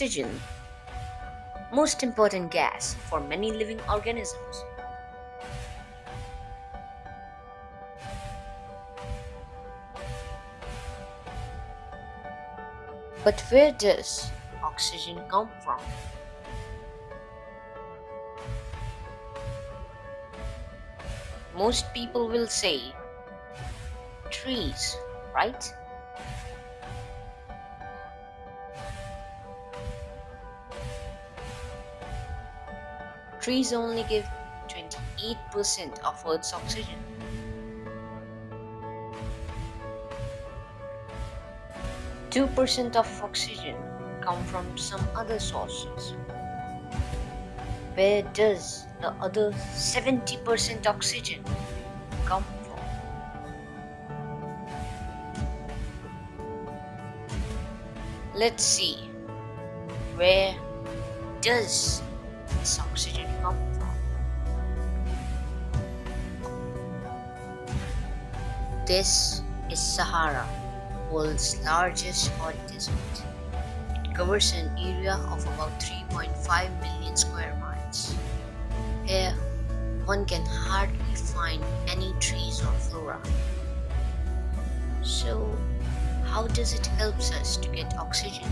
Oxygen, most important gas for many living organisms. But where does oxygen come from? Most people will say trees, right? Trees only give 28% of Earth's oxygen. Two percent of oxygen come from some other sources. Where does the other 70% oxygen come from? Let's see. Where does this oxygen This is Sahara, world's largest hot desert. It covers an area of about 3.5 million square miles. Here, one can hardly find any trees or flora. So, how does it help us to get oxygen?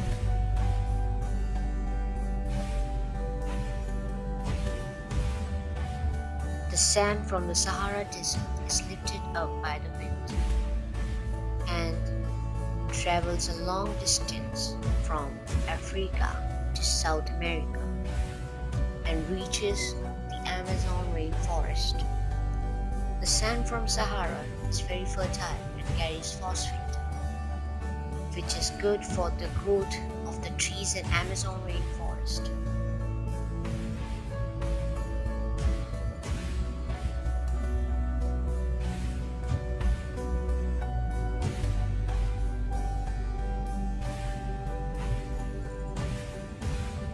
Sand from the Sahara Desert is lifted up by the wind and travels a long distance from Africa to South America and reaches the Amazon rainforest. The sand from Sahara is very fertile and carries phosphate, which is good for the growth of the trees in Amazon rainforest.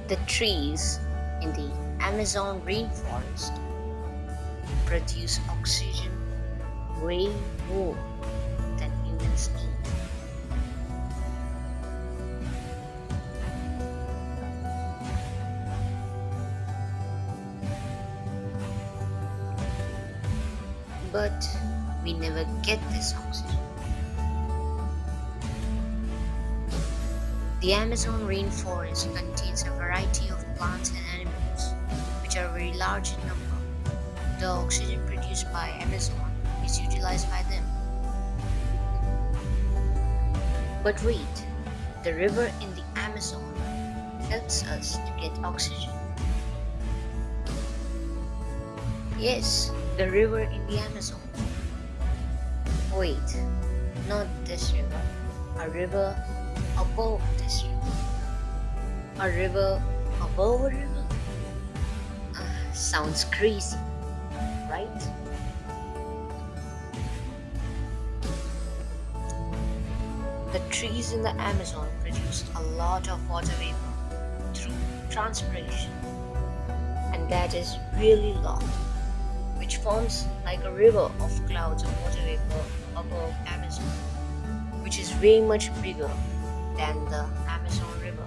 The trees in the Amazon rainforest produce oxygen way more than humans need. But we never get this oxygen. The Amazon rainforest contains a variety of plants and animals, which are very large in number. The oxygen produced by Amazon is utilized by them. But wait, the river in the Amazon helps us to get oxygen. Yes, the river in the Amazon. Wait, not this river. A river above this river. A river above a river? Uh, sounds crazy, right? The trees in the Amazon produce a lot of water vapor through transpiration, and that is really long, which forms like a river of clouds of water vapor above Amazon, which is way much bigger than the Amazon River.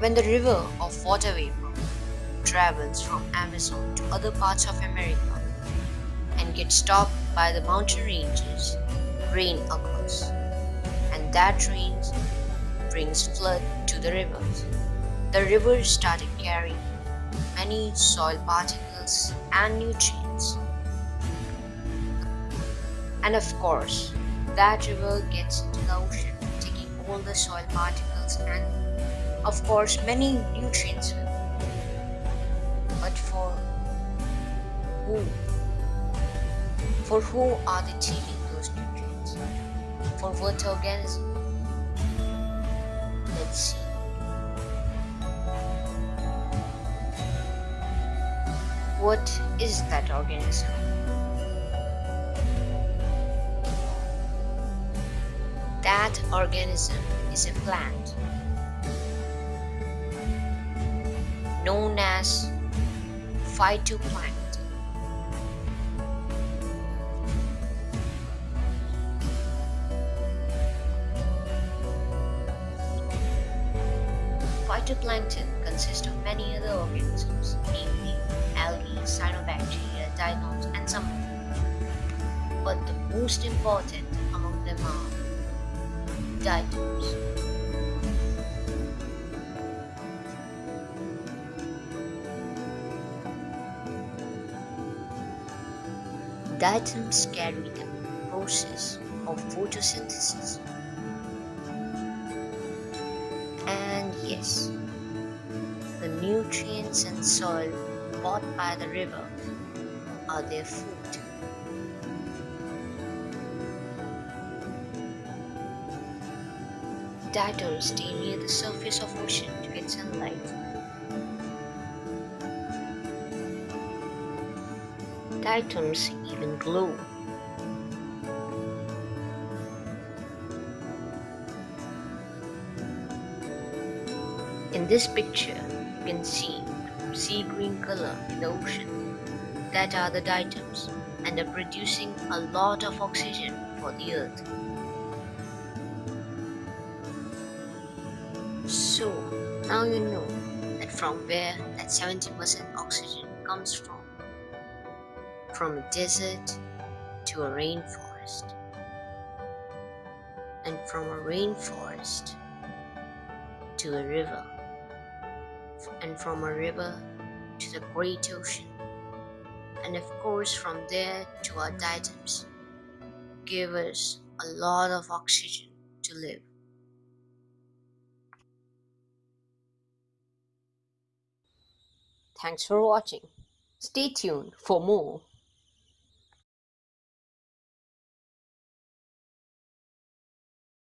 When the river of water vapor travels from Amazon to other parts of America and get stopped by the mountain ranges, rain occurs, and that rain brings flood to the rivers. The rivers started carrying many soil particles and nutrients. And of course, that river gets into the ocean, taking all the soil particles and, of course, many nutrients. But for who? For who are they taking those nutrients? For what organism? Let's see. What is that organism? That organism is a plant known as phytoplankton. Phytoplankton consists of many other organisms, namely algae, cyanobacteria, diatoms, and some more. But the most important among them are diatoms. Diatoms carry the process of photosynthesis the nutrients and soil bought by the river are their food. Diatoms stay near the surface of ocean to get sunlight. Diatoms even glow In this picture, you can see sea green color in the ocean. That are the diatoms and are producing a lot of oxygen for the earth. So, now you know that from where that 70% oxygen comes from. From a desert to a rainforest. And from a rainforest to a river and from a river to the great ocean, and of course from there to our diatoms, give us a lot of oxygen to live. Thanks for watching. Stay tuned for more.